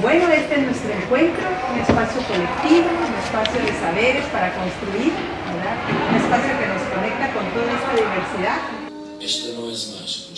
Bueno, este es nuestro encuentro, un espacio colectivo, un espacio de saberes para construir, un espacio que nos conecta con toda esta diversidad. Esto no es más un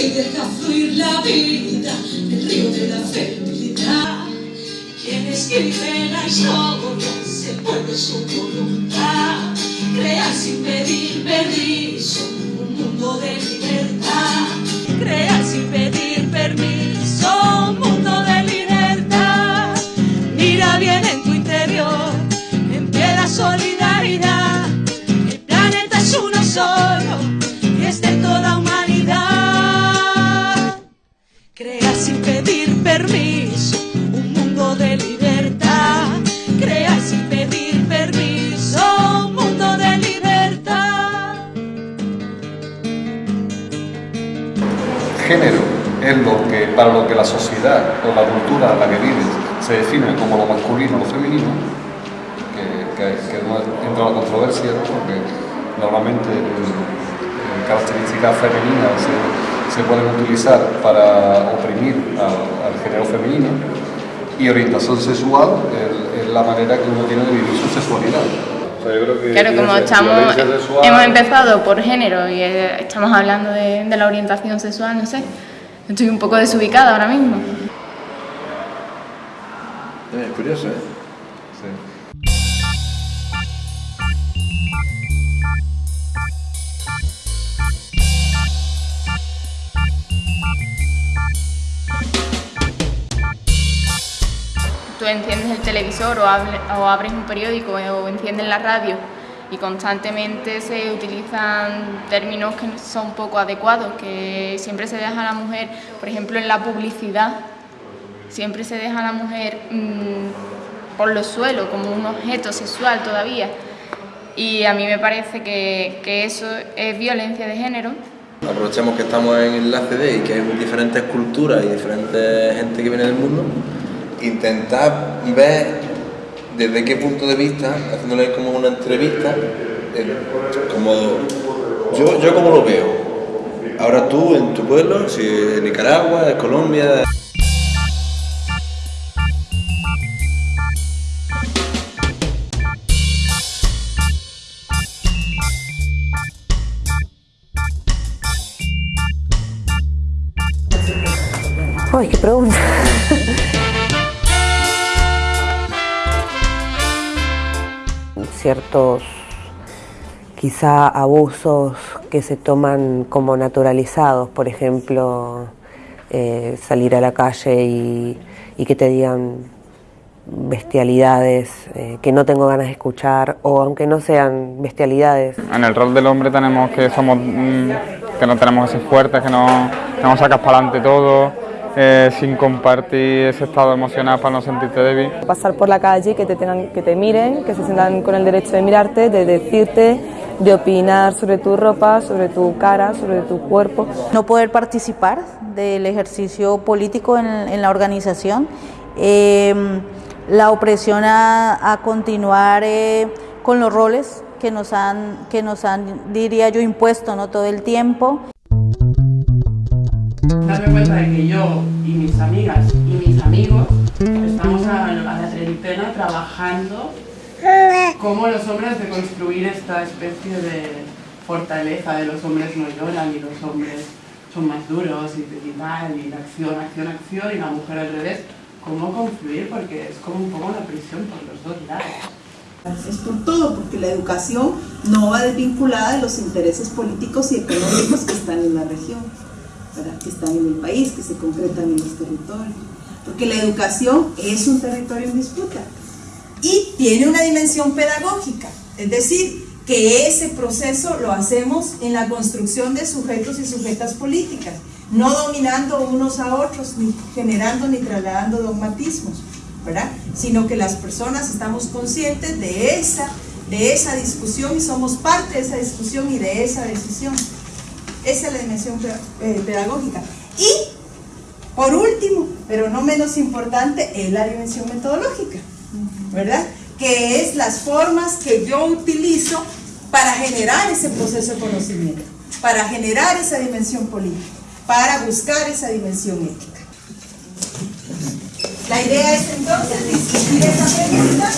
Así deja fluir la vida, el río de la fertilidad. Quien escribe la historia se puede su es lo que, para lo que la sociedad o la cultura en la que vives se define como lo masculino o lo femenino, que, que- que no entra en la controversia, ¿no? porque normalmente eh, características femeninas se, se pueden utilizar para oprimir al, al género femenino y orientación sexual es, la manera que uno tiene de vivir su sexualidad. O sea, yo creo que Claro, como estamos, sexual- hemos empezado por género y eh, estamos hablando de, de la orientación sexual, no sé. Estoy un poco desubicada ahora mismo. Es curioso, ¿eh? Sí. Tú enciendes el televisor o abres un periódico o enciendes la radio y constantemente se utilizan términos que son poco adecuados, que siempre se deja a la mujer, por ejemplo en la publicidad, siempre se deja a la mujer mm, por los suelos como un objeto sexual todavía. Y a mí me parece que, que eso es violencia de género. Aprovechamos que estamos en el ACD y que hay diferentes culturas y diferentes gente que viene del mundo. Intentar ver desde qué punto de vista, haciéndole como una entrevista, el- como yo, yo como lo veo. Ahora tú en tu pueblo, si en Nicaragua, en Colombia. Ay, qué pregunta. Ciertos quizá abusos que se toman como naturalizados, por ejemplo, eh, salir a la calle y, y que te digan bestialidades eh, que no tengo ganas de escuchar o aunque no sean bestialidades, En el rol del hombre tenemos que somos mm, que no tenemos que ser fuertes, que no sacas para adelante todo, eh, sin compartir ese estado emocional para no sentirte débil. pasar por la calle, que te, tengan, que te miren, que se sientan con el derecho de mirarte, de decirte, de opinar sobre tu ropa, sobre tu cara, sobre tu cuerpo. no poder participar del ejercicio político en, en la organización, eh, la opresión a, a continuar eh, con los roles que nos han, que nos han, diría yo, impuesto ¿no? todo el tiempo. Darme cuenta de que yo y mis amigas y mis amigos estamos a, a la treintena trabajando cómo los hombres de construir esta especie de fortaleza de los hombres no lloran y los hombres son más duros y, y tal, y la acción, acción, acción, y la mujer al revés, cómo confluir, porque es como un poco una prisión por los dos lados. Es por todo, porque la educación no va desvinculada de los intereses políticos y económicos que están en la región, que están en el país, que se concretan en los territorios. Porque la educación es un territorio en disputa y tiene una dimensión pedagógica, es decir, que ese proceso lo hacemos en la construcción de sujetos y sujetas políticas, no dominando unos a otros, ni generando ni trasladando dogmatismos, ¿verdad? Sino que las personas estamos conscientes de esa, de esa discusión y somos parte de esa discusión y de esa decisión. Esa es la dimensión eh, pedagógica. Y Por último, pero no menos importante, es la dimensión metodológica, ¿verdad? Que es las formas que yo utilizo para generar ese proceso de conocimiento, para generar esa dimensión política, para buscar esa dimensión ética. La idea es entonces discutir esa pregunta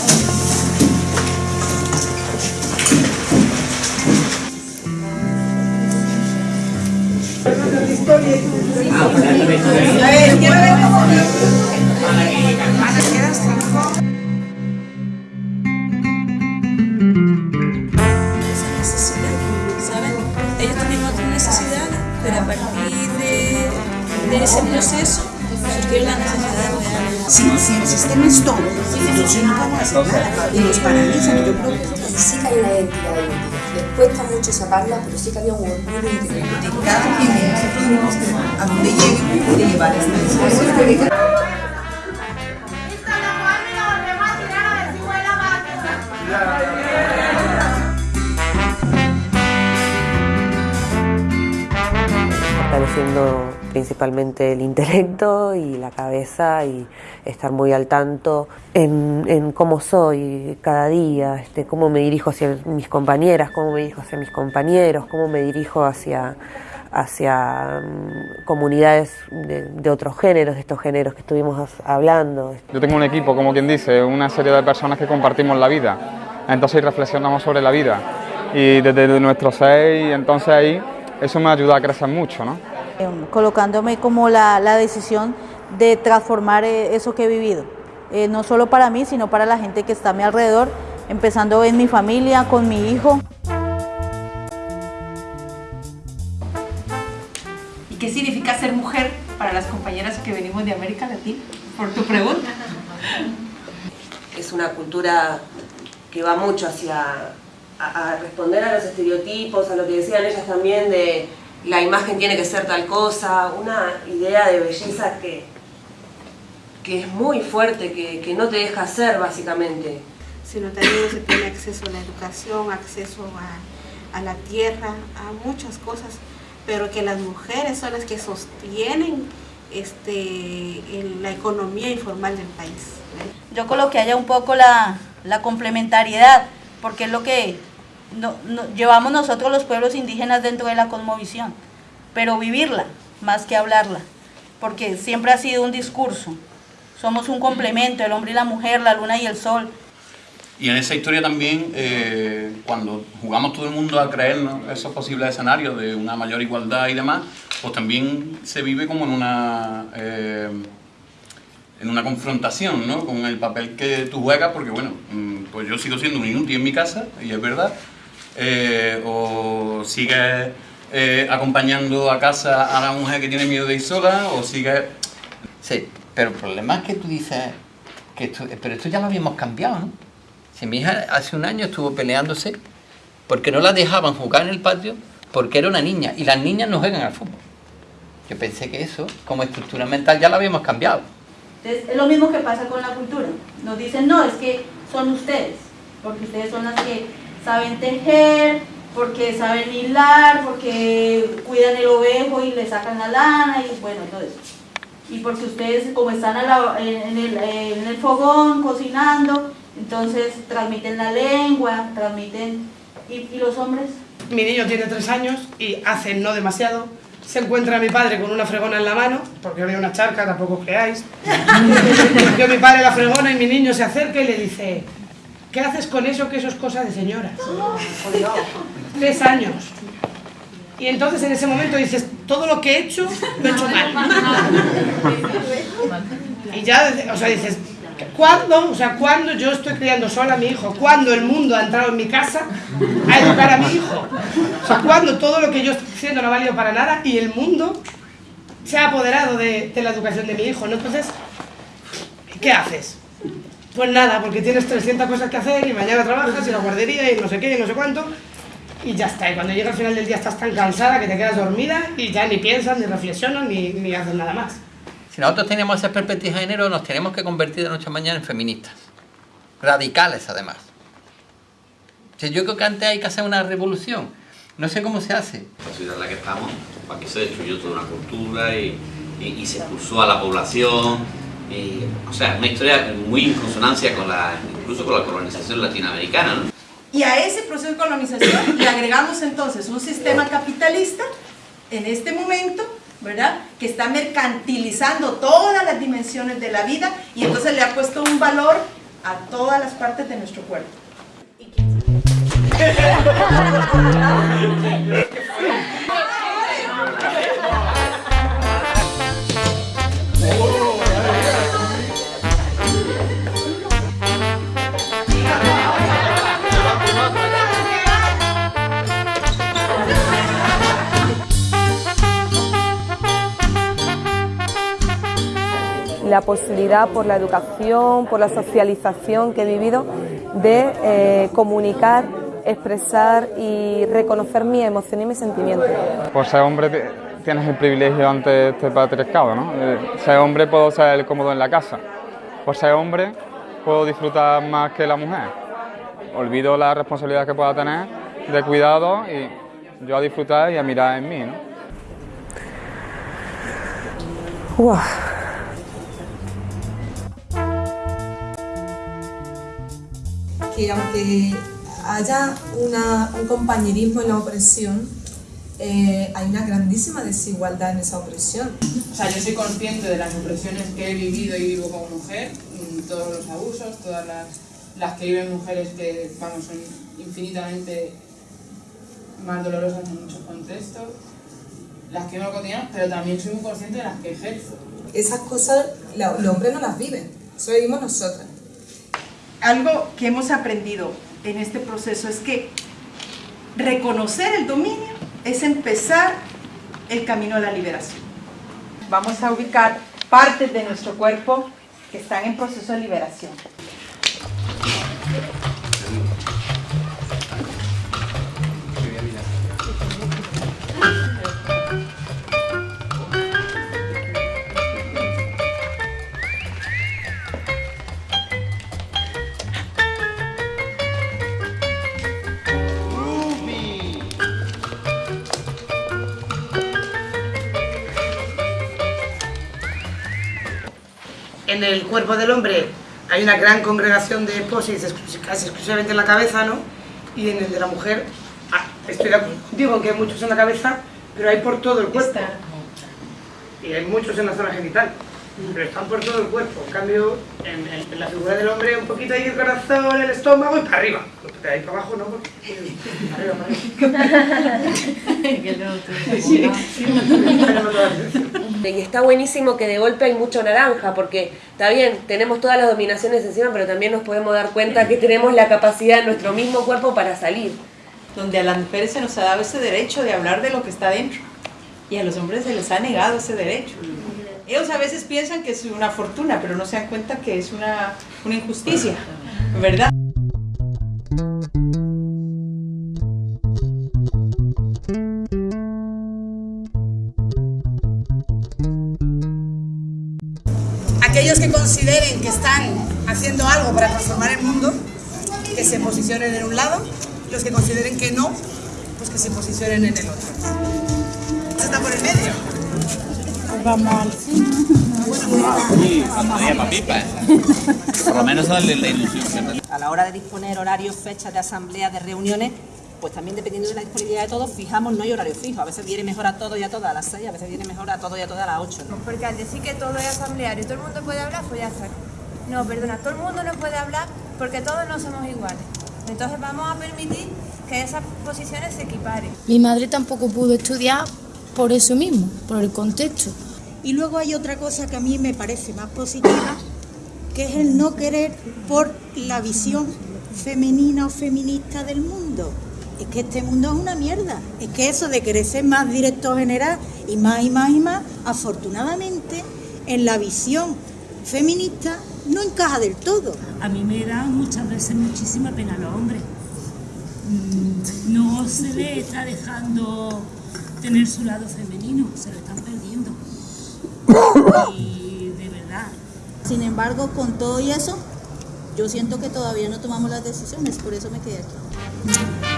de, de ese proceso surgió la necesidad real. Si, si el sistema es todo, entonces no. Y nos paralizan. Yo creo que sí hay una. Les cuesta mucho sacarla, pero sí que había un orgullo interior. Cada quien de nosotros a donde llegue quiere llevar esta discusión. fortaleciendo principalmente el intelecto y la cabeza y estar muy al tanto en, cómo soy cada día, este, cómo me dirijo hacia mis compañeras, cómo me dirijo hacia mis compañeros, cómo me dirijo hacia, hacia mm, comunidades de, de otros géneros, de estos géneros que estuvimos hablando. Yo tengo un equipo, como quien dice, una serie de personas que compartimos la vida, entonces reflexionamos sobre la vida y desde nuestro ser y entonces ahí eso me ayuda a crecer mucho, ¿no? Em, colocándome como la, la decisión de transformar eh, eso que he vivido, Eh, no solo para mí, sino para la gente que está a mi alrededor, empezando en mi familia, con mi hijo. ¿Y qué significa ser mujer para las compañeras que venimos de América Latina? Por tu pregunta. es una cultura que va mucho hacia a, a responder a los estereotipos, a lo que decían ellas también de la imagen tiene que ser tal cosa, una idea de belleza que, que es muy fuerte, que, que no te deja ser básicamente. sino también se tiene acceso a la educación, acceso a, a la tierra, a muchas cosas, pero que las mujeres son las que sostienen este, el- la economía informal del país. Yo lo que haya un poco la, la complementariedad, porque es lo que no- llevamos nosotros los pueblos indígenas dentro de la cosmovisión, pero vivirla más que hablarla, porque siempre ha sido un discurso. Somos un complemento, el hombre y la mujer, la luna y el sol. Y en esa historia también, eh, cuando jugamos todo el mundo a creernos esos posibles escenarios de una mayor igualdad y demás, pues también se vive como en una, eh, en una confrontación ¿no? con el papel que tú juegas, porque bueno, mm, pues yo sigo siendo un inútil en mi casa, y es verdad, eh, o sigues eh, acompañando a casa a la mujer que tiene miedo de ir sola, o sigues... Sí, pero el problema es que tú dices que esto, pero esto ya lo habíamos cambiado, ¿no? Si mi hija hace un año estuvo peleándose porque no la dejaban jugar en el patio porque era una niña y las niñas no juegan al fútbol. Yo pensé que eso, como estructura mental, ya lo habíamos cambiado. Entonces, es lo mismo que pasa con la cultura. Nos dicen, no, es que son ustedes, porque ustedes son las que saben tejer, porque saben hilar, porque cuidan el ovejo y le sacan la lana y bueno, todo eso. Y porque ustedes, como están a en, el, fogón cocinando, entonces transmiten la lengua, transmiten... ¿Y, los hombres? Mi niño tiene tres años y hace no demasiado. Se encuentra mi padre con una fregona en la mano, porque había una charca, tampoco os creáis. Yo mi padre la fregona y mi niño se acerca y le dice, ¿qué haces con eso que eso es cosa de señoras? Tres años. Y entonces en ese momento dices, todo lo que he hecho, lo he hecho mal. Y ya, o sea, dices, ¿cuándo? O sea, ¿cuándo yo estoy criando sola a mi hijo? ¿Cuándo el mundo ha entrado en mi casa a educar a mi hijo? O sea, ¿cuándo todo lo que yo estoy haciendo no ha valido para nada y el mundo se ha apoderado de, de la educación de mi hijo? ¿no? Entonces, ¿qué haces? Pues nada, porque tienes 300 cosas que hacer y mañana trabajas y la guardería y no sé qué y no sé cuánto. Y ya está, y cuando llega al final del día estás tan cansada que te quedas dormida y ya ni piensas, ni reflexionas, ni, ni haces nada más. Si nosotros tenemos esa perspectiva de género, nos tenemos que convertir de noche a mañana en feministas. Radicales, además. O sea, yo creo que antes hay que hacer una revolución. No sé cómo se hace. la sociedad en la que estamos, aquí se destruyó toda una cultura y, y, y se expulsó a la población. Y, o sea, una historia muy en consonancia con la, incluso con la colonización latinoamericana. ¿no? Y a ese proceso de colonización le agregamos entonces un sistema capitalista en este momento, ¿verdad? Que está mercantilizando todas las dimensiones de la vida y entonces le ha puesto un valor a todas las partes de nuestro cuerpo. la posibilidad por la educación, por la socialización que he vivido de eh, comunicar, expresar y reconocer mi emoción y mis sentimientos. Por ser hombre tienes el privilegio ante este patriarcado, ¿no? Eh, Ser hombre puedo ser cómodo en la casa. Por ser hombre puedo disfrutar más que la mujer. Olvido la responsabilidad que pueda tener de cuidado y yo a disfrutar y a mirar en mí, ¿no? Uah. Que aunque haya una- un compañerismo en la opresión, eh, hay una grandísima desigualdad en esa opresión. O sea, yo soy consciente de las opresiones que he vivido y vivo como mujer, mm, todos los abusos, todas las, las que viven mujeres que, vamos, son infinitamente más dolorosas en muchos contextos, las que vivo cotidianas, pero también soy muy consciente de las que ejerzo. Esas cosas la- los hombres no las viven, eso vivimos nosotras. Algo que hemos aprendido en este proceso es que reconocer el dominio es empezar el camino a la liberación. Vamos a ubicar partes de nuestro cuerpo que están en proceso de liberación. En el cuerpo del hombre hay una gran congregación de posis casi exclusivamente en la cabeza, ¿no? Y en el de la mujer, ah, estoy en que hay muchos en la cabeza, pero hay por todo el cuerpo. Y hay muchos en la zona genital, pero están por todo el cuerpo. En cambio, en, en- en la figura del hombre, un poquito ahí el corazón, el estómago y para arriba. De ahí para abajo no, porque... Arriba, para arriba. Y está buenísimo que de golpe hay mucho naranja, porque está bien, tenemos todas las dominaciones encima, pero también nos podemos dar cuenta que tenemos la capacidad en nuestro mismo cuerpo para salir. donde a las mujeres se nos ha dado ese derecho de hablar de lo que está dentro y a los hombres se les ha negado ese derecho. Ellos a veces piensan que es una fortuna, pero no se dan cuenta que es una, una injusticia, ¿verdad? Aquellos que consideren que están haciendo algo para transformar el mundo, que se posicionen en un lado, y los que consideren que no, pues que se posicionen en el otro. Eso está por el medio. Vamos al Por lo menos darle la ilusión. A la hora de disponer horarios, fechas de asambleas, de reuniones, pues también dependiendo de la disponibilidad de todos, fijamos no hay horario fijo. A veces viene mejor a todos y a todas a las 6, a veces viene mejor a todos y a todas a las 8. ¿no? Porque al decir que todo es asambleario y todo el mundo puede hablar, pues ya está. No, perdona, todo el mundo no puede hablar porque todos no somos iguales. Entonces vamos a permitir que esas posiciones se equiparen. Mi madre tampoco pudo estudiar por eso mismo, por el contexto. Y luego hay otra cosa que a mí me parece más positiva, que es el no querer por la visión femenina o feminista del mundo. Es que este mundo es una mierda. Es que eso de querer ser más directo general y más y más y más, afortunadamente, en la visión feminista no encaja del todo. A mí me da muchas veces muchísima pena a los hombres. Mm, No se le está dejando tener su lado femenino, se lo están perdiendo. Y de verdad. Sin embargo, con todo y eso, yo siento que todavía no tomamos las decisiones, por eso me quedé aquí.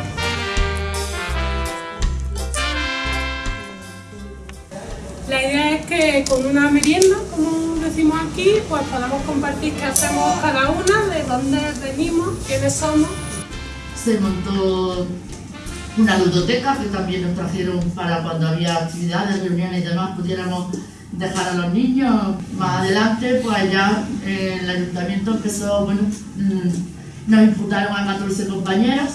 La idea es que con una merienda, como decimos aquí, pues podamos compartir qué hacemos cada una, de dónde venimos, quiénes somos. Se montó una ludoteca que también nos trajeron para cuando había actividades, reuniones y demás, pudiéramos dejar a los niños. Más adelante, pues ya eh, el ayuntamiento empezó, bueno, mm, nos imputaron a 14 compañeras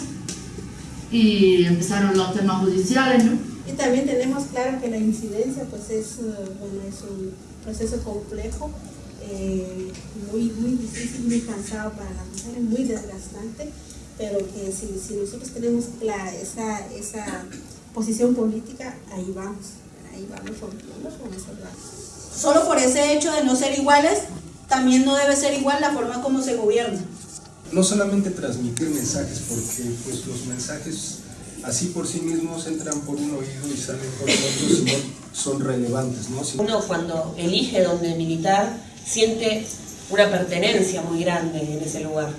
y empezaron los temas judiciales, ¿no? Y también tenemos claro que la incidencia pues es, eh, bueno, es un proceso complejo, eh, muy, muy difícil, muy cansado para las mujeres, muy desgastante, pero que si, si nosotros tenemos clara esa, esa posición política, ahí vamos, ahí vamos con. Solo por ese hecho de no ser iguales, también no debe ser igual la forma como se gobierna. No solamente transmitir mensajes, porque pues los mensajes así por sí mismos entran por un oído y salen por el otro, sino son relevantes. ¿no? Si- Uno cuando elige dónde militar siente una pertenencia muy grande en ese lugar.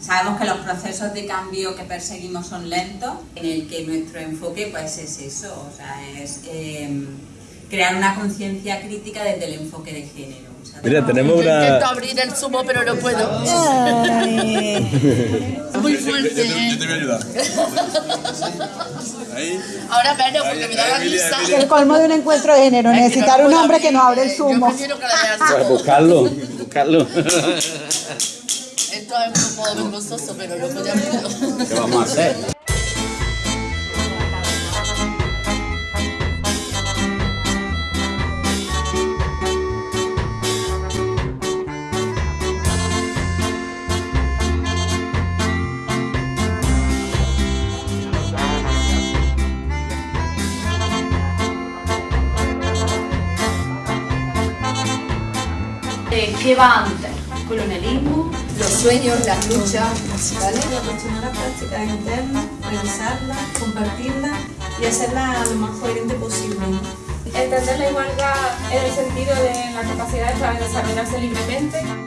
Sabemos que los procesos de cambio que perseguimos son lentos, en el que nuestro enfoque pues es eso, o sea, es eh, crear una conciencia crítica desde el enfoque de género. Mira, tenemos Yo una... intento abrir el zumo, pero no puedo. Muy fuerte, Yo, te voy a ayudar. Ahí. Ahora menos, porque me da la risa. Emilia. El colmo de un encuentro de género, necesitar un hombre que nos abra el zumo. Pues buscarlo, buscarlo. Esto es un poco vergonzoso, pero no voy a abrirlo. ¿Qué vamos a hacer? Eh, ¿Qué va antes? Colonialismo, los sueños, las luchas, ¿vale? Reflexionar las prácticas internas, revisarlas, compartirlas y hacerlas lo más coherente posible. Entender la igualdad en el sentido de la capacidad de desarrollarse libremente.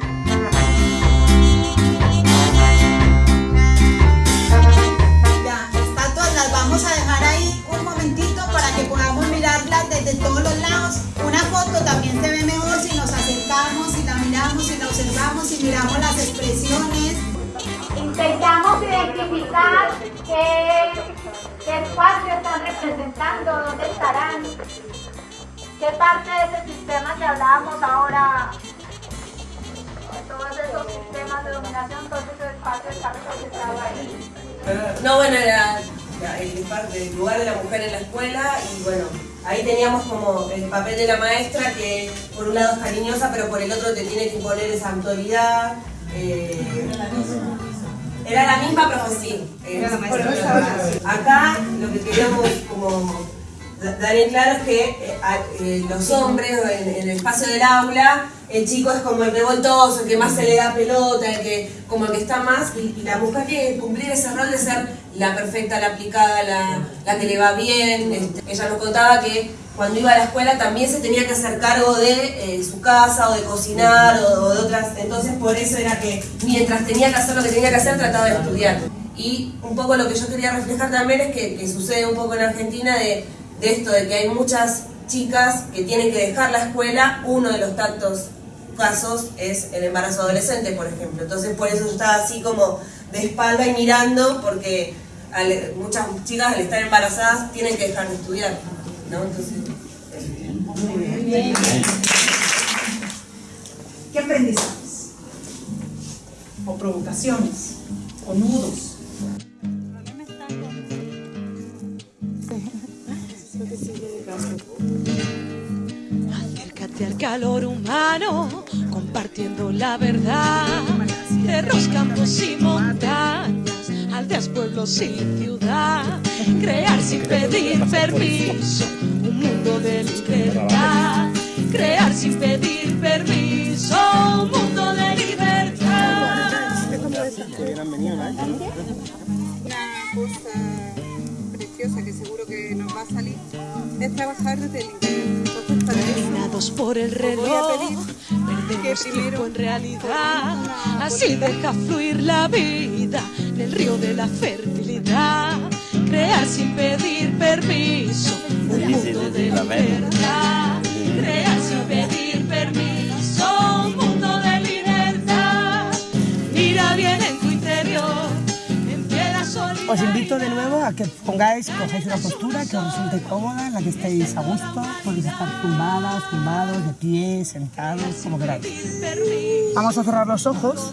Están representando, dónde estarán, qué parte de ese sistema que hablábamos ahora, todos esos sistemas de dominación, todo ese espacio está representado ahí. No, bueno, era el lugar de la mujer en la escuela y bueno, ahí teníamos como el papel de la maestra que por un lado es cariñosa, pero por el otro te tiene que imponer esa autoridad. eh, era la misma, eh, Era la Acá lo que queríamos como da- dar en claro es que eh, eh, los hombres en, en el espacio del aula, el chico es como el revoltoso, el que más se le da pelota, el que, como el que está más, y, la tiene que cumplir ese rol de ser la perfecta, la aplicada, la, la que le va bien. Este, ella nos contaba que cuando iba a la escuela también se tenía que hacer cargo de eh, su casa o de cocinar o, o de otras, entonces por eso era que mientras tenía que hacer lo que tenía que hacer trataba de estudiar. Y un poco lo que yo quería reflejar también es que, que sucede un poco en Argentina de, de esto, de que hay muchas chicas que tienen que dejar la escuela, uno de los tantos casos es el embarazo adolescente, por ejemplo. Entonces por eso yo estaba así como de espalda y mirando, porque muchas chicas al estar embarazadas tienen que dejar de estudiar, ¿no? Entonces... ¿Qué aprendizajes? O provocaciones, o nudos. Acércate al calor humano, compartiendo la verdad. Cerros, campos y montañas, aldeas, pueblos y ciudad. Crear sin pedir permiso, un mundo de libertad. Crear sin pedir permiso, un mundo de libertad. Que seguro que nos va a salir es trabajar desde el interior. Entonces, para eso, por el os voy a reloj, pedir perdemos tiempo en realidad. Así deja fluir la vida en el río de la fertilidad. Crear sin pedir permiso, un mundo de libertad. Crear Os invito de nuevo a que pongáis, cojáis una postura que os resulte cómoda, en la que estéis a gusto. Podéis estar tumbadas, tumbados, de pie, sentados, como queráis. Vamos a cerrar los ojos